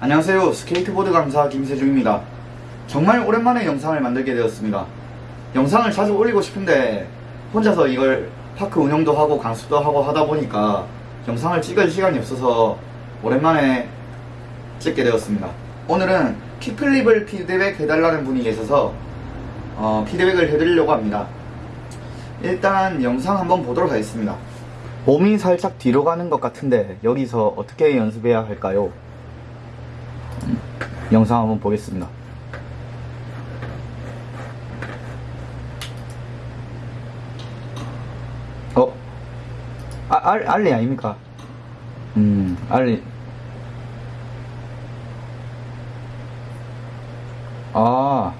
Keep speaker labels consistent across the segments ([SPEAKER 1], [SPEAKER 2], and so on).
[SPEAKER 1] 안녕하세요. 스케이트보드 강사 김세중입니다. 정말 오랜만에 영상을 만들게 되었습니다. 영상을 자주 올리고 싶은데 혼자서 이걸 park 운영도 하고 강습도 하고 하다 보니까 영상을 찍을 시간이 없어서 오랜만에 찍게 되었습니다. 오늘은 kickflip을 피드백 해달라는 분이 계셔서 어, 피드백을 해드리려고 합니다. 일단 영상 한번 보도록 하겠습니다. 몸이 살짝 뒤로 가는 것 같은데 여기서 어떻게 연습해야 할까요? 영상 한번 보겠습니다. 어? 아, 알, 알리 아닙니까? 음, 알리. 아,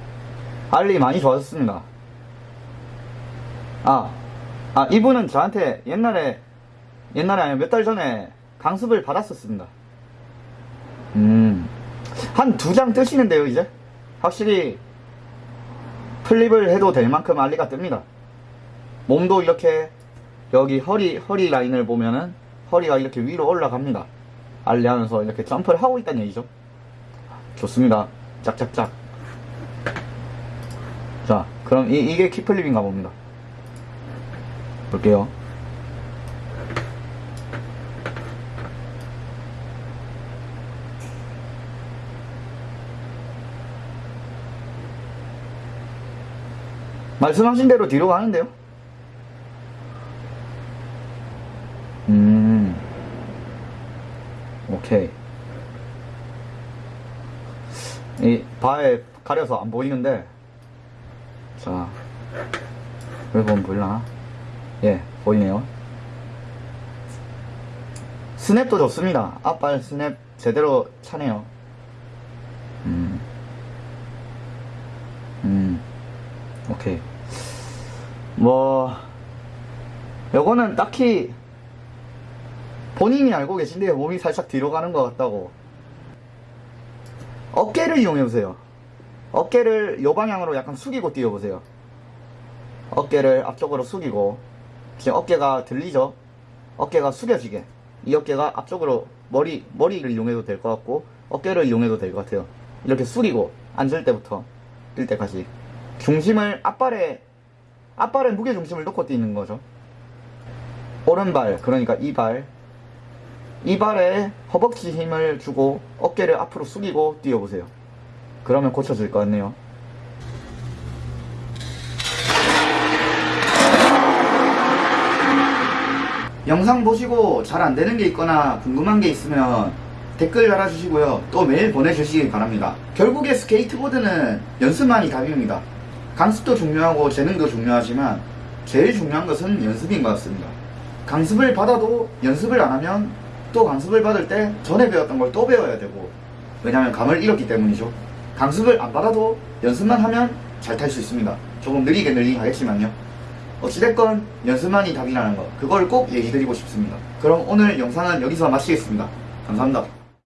[SPEAKER 1] 알리 많이 좋아졌습니다. 아, 아, 이분은 저한테 옛날에, 옛날에 아니면 몇달 전에 강습을 받았었습니다. 음, 한두 장 뜨시는데요, 이제? 확실히 플립을 해도 될 만큼 알리가 뜹니다. 몸도 이렇게 여기 허리, 허리 라인을 보면은 허리가 이렇게 위로 올라갑니다. 알리 하면서 이렇게 점프를 하고 있다는 얘기죠. 좋습니다. 짝짝짝. 자, 그럼 이, 이게 키플립인가 봅니다. 볼게요. 말씀하신 대로 뒤로 가는데요? 음, 오케이. 이 바에 가려서 안 보이는데, 자, 여기 보면 보이나? 예, 보이네요. 스냅도 좋습니다. 앞발 스냅 제대로 차네요. 음, 음. 오케이. 뭐, 요거는 딱히 본인이 알고 계신데요. 몸이 살짝 뒤로 가는 것 같다고. 어깨를 이용해보세요. 어깨를 요 방향으로 약간 숙이고 뛰어보세요. 어깨를 앞쪽으로 숙이고, 지금 어깨가 들리죠? 어깨가 숙여지게. 이 어깨가 앞쪽으로 머리, 머리를 이용해도 될 것 같고, 어깨를 이용해도 될 것 같아요. 이렇게 숙이고, 앉을 때부터 뛸 때까지. 중심을 앞발에 앞발에 무게 중심을 놓고 뛰는 거죠. 오른발 그러니까 이발 이발에 허벅지 힘을 주고 어깨를 앞으로 숙이고 뛰어보세요. 그러면 고쳐질 것 같네요. 영상 보시고 잘 안되는 게 있거나 궁금한 게 있으면 댓글 달아주시고요. 또 메일 보내주시기 바랍니다. 결국에 스케이트보드는 연습만이 답입니다. 강습도 중요하고 재능도 중요하지만 제일 중요한 것은 연습인 것 같습니다. 강습을 받아도 연습을 안 하면 또 강습을 받을 때 전에 배웠던 걸 또 배워야 되고 왜냐하면 감을 잃었기 때문이죠. 강습을 안 받아도 연습만 하면 잘 탈 수 있습니다. 조금 느리게 느리게 하겠지만요. 어찌됐건 연습만이 답이라는 거 그걸 꼭 얘기 드리고 싶습니다. 그럼 오늘 영상은 여기서 마치겠습니다. 감사합니다.